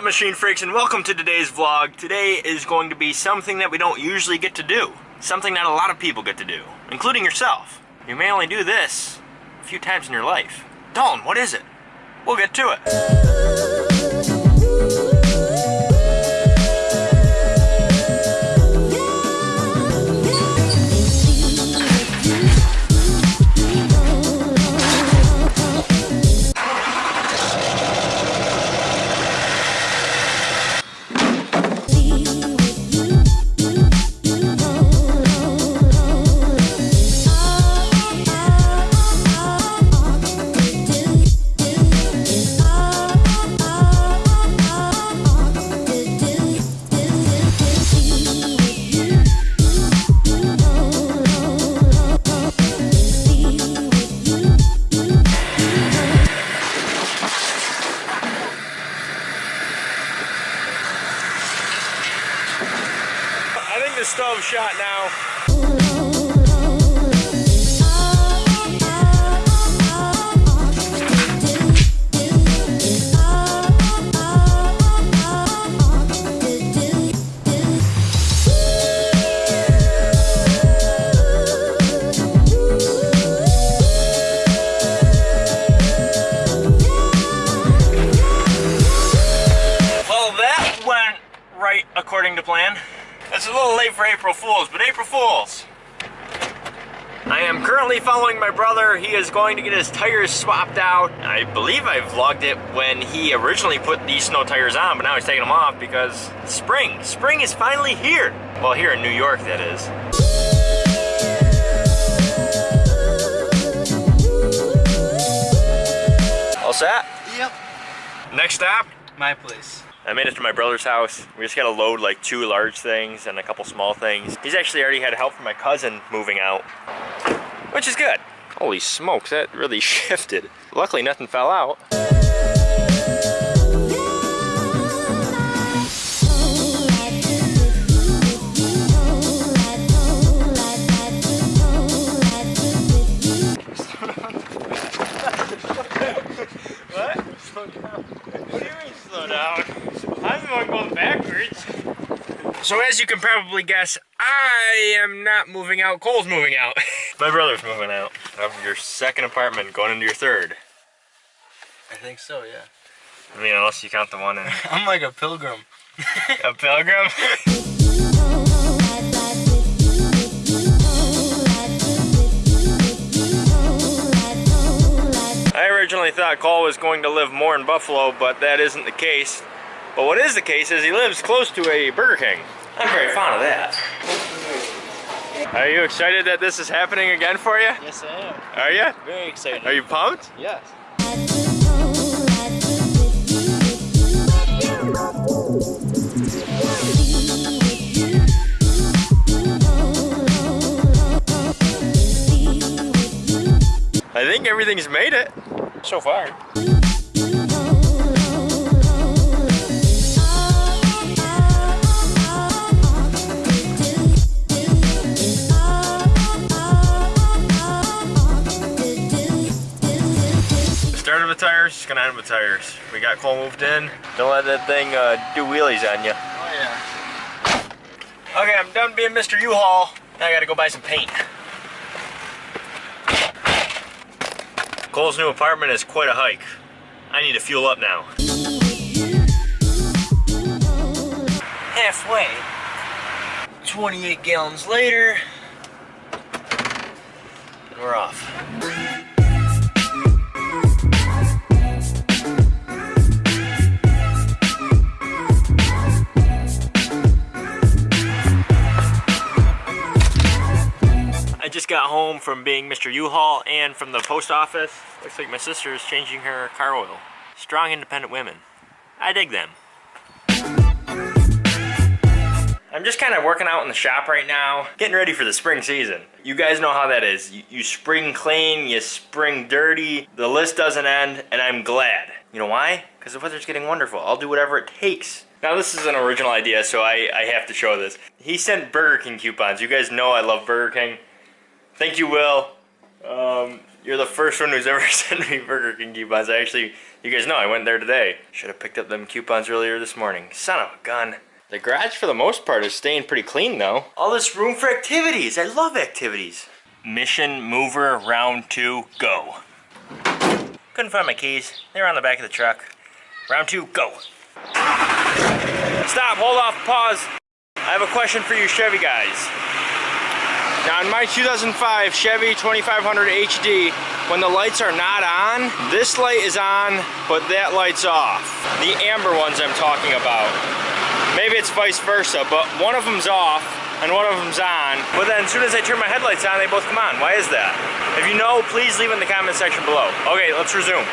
machine freaks and welcome to today's vlog. Today is going to be something that we don't usually get to do. Something that a lot of people get to do, including yourself. You may only do this a few times in your life. Dalton, what is it? We'll get to it. It's a little late for April Fools, but April Fools! I am currently following my brother. He is going to get his tires swapped out. I believe I vlogged it when he originally put these snow tires on, but now he's taking them off because spring. Spring is finally here. Well, here in New York, that is. All set? Yep. Next stop, My place. I made it to my brother's house. We just gotta load like two large things and a couple small things. He's actually already had help from my cousin moving out, which is good. Holy smokes, that really shifted. Luckily nothing fell out. What? What do you mean slow down? I'm the one going backwards. So as you can probably guess, I am not moving out. Cole's moving out. My brother's moving out of your second apartment, going into your third. I think so, yeah. I mean, unless you count the one in I'm like a pilgrim. a pilgrim. I originally thought Cole was going to live more in Buffalo, but that isn't the case. But what is the case is he lives close to a Burger King. I'm very fond of that. Are you excited that this is happening again for you? Yes, I am. Are you? Very excited. Are you pumped? Yes. I think everything's made it so far. With tires, just with tires. We got Cole moved in. Don't let that thing uh, do wheelies on you. Oh, yeah. Okay, I'm done being Mr. U-Haul. Now I gotta go buy some paint. Cole's new apartment is quite a hike. I need to fuel up now. Halfway. 28 gallons later. We're off. Home from being Mr. U-Haul and from the post office. Looks like my sister is changing her car oil. Strong, independent women. I dig them. I'm just kind of working out in the shop right now, getting ready for the spring season. You guys know how that is. You, you spring clean, you spring dirty, the list doesn't end, and I'm glad. You know why? Because the weather's getting wonderful. I'll do whatever it takes. Now this is an original idea, so I, I have to show this. He sent Burger King coupons. You guys know I love Burger King. Thank you, Will. Um, You're the first one who's ever sent me Burger King coupons. I actually, you guys know I went there today. Should have picked up them coupons earlier this morning. Son of a gun. The garage, for the most part, is staying pretty clean, though. All this room for activities. I love activities. Mission mover round two, go. Couldn't find my keys. They're on the back of the truck. Round two, go. Stop, hold off, pause. I have a question for you Chevy guys. Now in my 2005 Chevy 2500 HD, when the lights are not on, this light is on, but that light's off. The amber ones I'm talking about. Maybe it's vice versa, but one of them's off and one of them's on. But then as soon as I turn my headlights on, they both come on. Why is that? If you know, please leave in the comment section below. Okay, let's resume.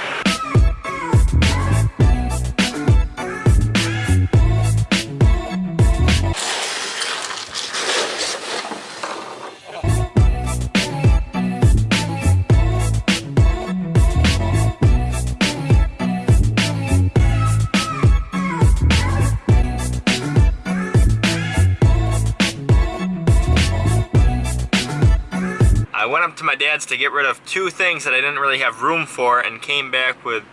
To my dad's to get rid of two things that I didn't really have room for and came back with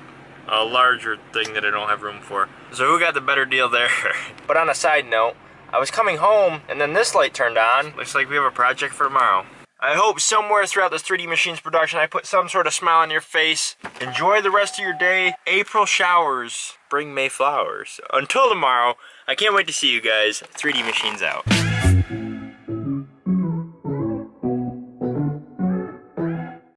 a larger thing that I don't have room for. So who got the better deal there? but on a side note, I was coming home and then this light turned on. Looks like we have a project for tomorrow. I hope somewhere throughout this 3D Machines production I put some sort of smile on your face. Enjoy the rest of your day. April showers bring May flowers. Until tomorrow, I can't wait to see you guys. 3D Machines out.